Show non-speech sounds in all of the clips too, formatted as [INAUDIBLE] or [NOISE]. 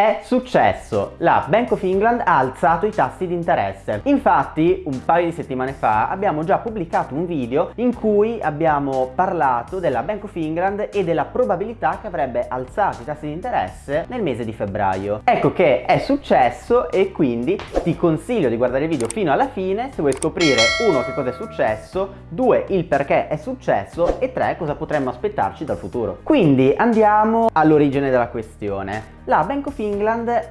È successo, la Bank of England ha alzato i tassi di interesse. Infatti un paio di settimane fa abbiamo già pubblicato un video in cui abbiamo parlato della Bank of England e della probabilità che avrebbe alzato i tassi di interesse nel mese di febbraio. Ecco che è successo e quindi ti consiglio di guardare il video fino alla fine se vuoi scoprire uno che cosa è successo, due il perché è successo e tre cosa potremmo aspettarci dal futuro. Quindi andiamo all'origine della questione la Bank of England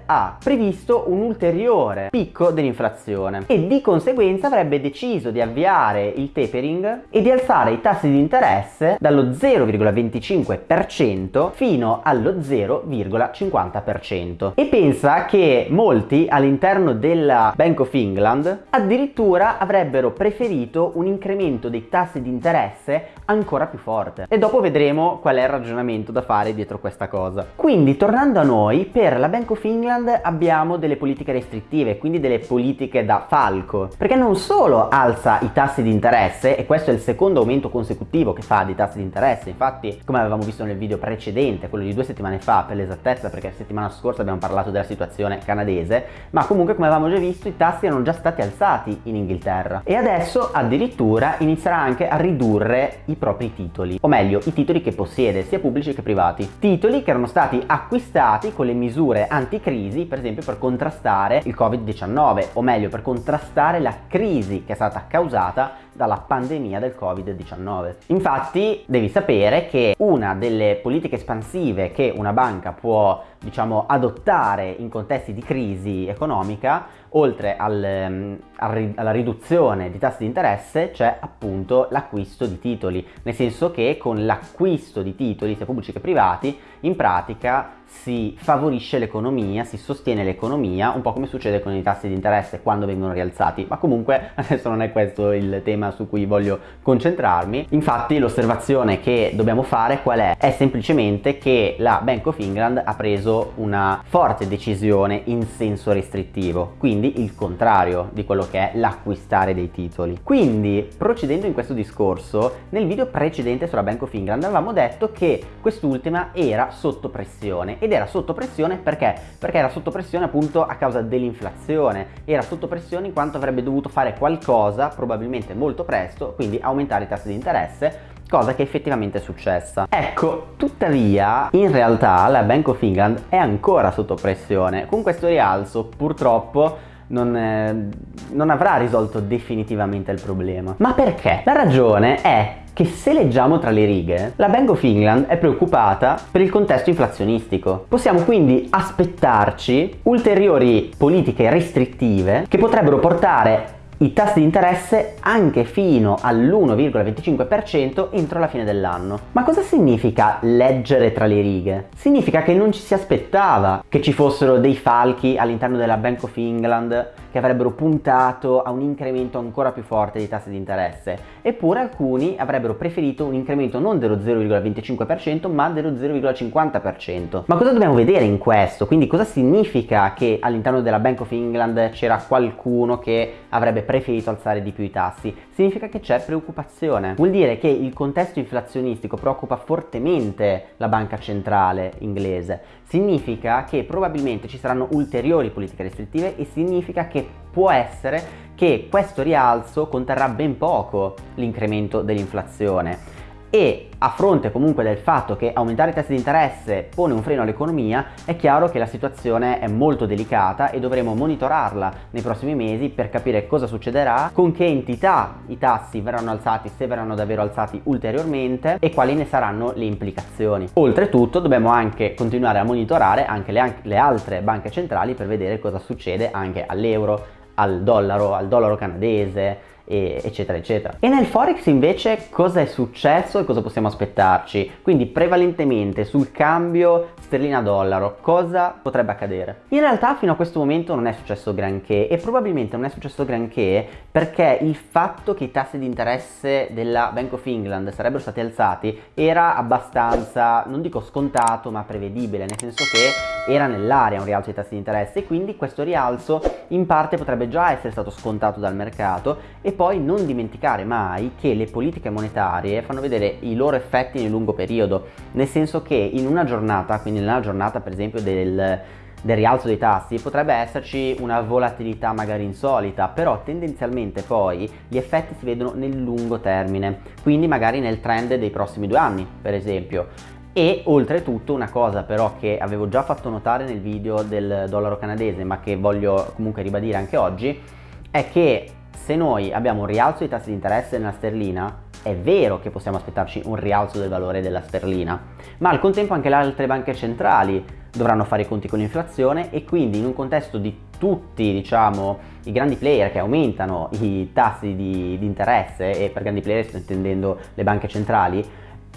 ha previsto un ulteriore picco dell'inflazione e di conseguenza avrebbe deciso di avviare il tapering e di alzare i tassi di interesse dallo 0,25% fino allo 0,50% e pensa che molti all'interno della Bank of England addirittura avrebbero preferito un incremento dei tassi di interesse ancora più forte e dopo vedremo qual è il ragionamento da fare dietro questa cosa. Quindi tornando a noi per la Bank of England abbiamo delle politiche restrittive, quindi delle politiche da falco, perché non solo alza i tassi di interesse, e questo è il secondo aumento consecutivo che fa di tassi di interesse, infatti come avevamo visto nel video precedente, quello di due settimane fa per l'esattezza, perché la settimana scorsa abbiamo parlato della situazione canadese, ma comunque come avevamo già visto i tassi erano già stati alzati in Inghilterra. E adesso addirittura inizierà anche a ridurre i propri titoli, o meglio i titoli che possiede, sia pubblici che privati, titoli che erano stati acquistati con le misure anticrisi, per esempio per contrastare il Covid-19, o meglio per contrastare la crisi che è stata causata dalla pandemia del Covid-19. Infatti devi sapere che una delle politiche espansive che una banca può diciamo adottare in contesti di crisi economica oltre al, um, alla riduzione di tassi di interesse c'è appunto l'acquisto di titoli nel senso che con l'acquisto di titoli sia pubblici che privati in pratica si favorisce l'economia, si sostiene l'economia, un po' come succede con i tassi di interesse quando vengono rialzati, ma comunque [LAUGHS] adesso non è questo il tema su cui voglio concentrarmi. Infatti l'osservazione che dobbiamo fare qual è? È semplicemente che la Bank of England ha preso una forte decisione in senso restrittivo, quindi il contrario di quello che è l'acquistare dei titoli. Quindi procedendo in questo discorso, nel video precedente sulla Bank of England avevamo detto che quest'ultima era sotto pressione ed era sotto pressione perché? Perché era sotto pressione appunto a causa dell'inflazione, era sotto pressione in quanto avrebbe dovuto fare qualcosa, probabilmente molto presto, quindi aumentare i tassi di interesse cosa che effettivamente è successa. Ecco, tuttavia, in realtà la Bank of England è ancora sotto pressione. Con questo rialzo, purtroppo, non, eh, non, avrà risolto definitivamente il problema. Ma perché? La ragione è che se leggiamo tra le righe, la Bank of England è preoccupata per il contesto inflazionistico. Possiamo quindi aspettarci ulteriori politiche restrittive che potrebbero portare i tassi di interesse anche fino all'1,25% entro la fine dell'anno. Ma cosa significa leggere tra le righe? Significa che non ci si aspettava che ci fossero dei falchi all'interno della Bank of England che avrebbero puntato a un incremento ancora più forte dei tassi di interesse, eppure alcuni avrebbero preferito un incremento non dello 0,25% ma dello 0,50%. Ma cosa dobbiamo vedere in questo? Quindi cosa significa che all'interno della Bank of England c'era qualcuno che avrebbe preferito alzare di più i tassi? Significa che c'è preoccupazione. Vuol dire che il contesto inflazionistico preoccupa fortemente la banca centrale inglese. Significa che probabilmente ci saranno ulteriori politiche restrittive e significa che può essere che questo rialzo conterrà ben poco l'incremento dell'inflazione e a fronte comunque del fatto che aumentare i tassi di interesse pone un freno all'economia, è chiaro che la situazione è molto delicata e dovremo monitorarla nei prossimi mesi per capire cosa succederà, con che entità i tassi verranno alzati, se verranno davvero alzati ulteriormente e quali ne saranno le implicazioni. Oltretutto dobbiamo anche continuare a monitorare anche le, le altre banche centrali per vedere cosa succede anche all'euro, al dollaro, al dollaro canadese, eccetera eccetera. E nel Forex invece cosa è successo e cosa possiamo aspettarci? Quindi prevalentemente sul cambio sterlina-dollaro cosa potrebbe accadere? In realtà fino a questo momento non è successo granché e probabilmente non è successo granché perché il fatto che i tassi di interesse della Bank of England sarebbero stati alzati era abbastanza, non dico scontato ma prevedibile, nel senso che era nell'area un rialzo dei tassi di interesse e quindi questo rialzo in parte potrebbe già essere stato scontato dal mercato e poi non dimenticare mai che le politiche monetarie fanno vedere i loro effetti nel lungo periodo, nel senso che in una giornata, quindi nella giornata per esempio del del rialzo dei tassi potrebbe esserci una volatilità magari insolita, però tendenzialmente poi gli effetti si vedono nel lungo termine, quindi magari nel trend dei prossimi due anni, per esempio. E oltretutto una cosa però che avevo già fatto notare nel video del dollaro canadese, ma che voglio comunque ribadire anche oggi, è che se noi abbiamo un rialzo dei tassi di interesse nella sterlina, è vero che possiamo aspettarci un rialzo del valore della sterlina, ma al contempo anche le altre banche centrali dovranno fare i conti con l'inflazione e quindi in un contesto di tutti diciamo i grandi player che aumentano i tassi di, di interesse e per grandi player sto intendendo le banche centrali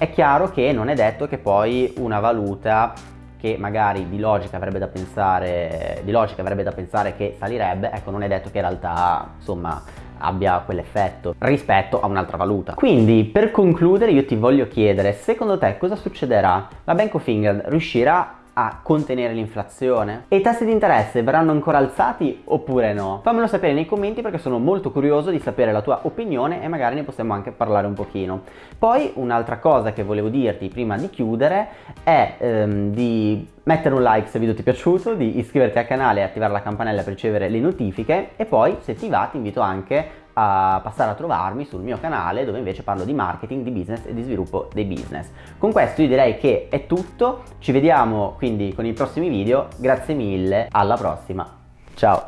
è chiaro che non è detto che poi una valuta che magari di logica avrebbe da pensare, di logica avrebbe da pensare che salirebbe, ecco non è detto che in realtà insomma abbia quell'effetto rispetto a un'altra valuta. Quindi per concludere io ti voglio chiedere secondo te cosa succederà? La Bank of England riuscirà a contenere l'inflazione? E i tassi di interesse verranno ancora alzati oppure no? Fammelo sapere nei commenti perché sono molto curioso di sapere la tua opinione e magari ne possiamo anche parlare un pochino. Poi un'altra cosa che volevo dirti prima di chiudere è ehm, di mettere un like se il video ti è piaciuto, di iscriverti al canale e attivare la campanella per ricevere le notifiche e poi se ti va ti invito anche a passare a trovarmi sul mio canale dove invece parlo di marketing, di business e di sviluppo dei business. Con questo io direi che è tutto, ci vediamo quindi con i prossimi video, grazie mille, alla prossima, ciao!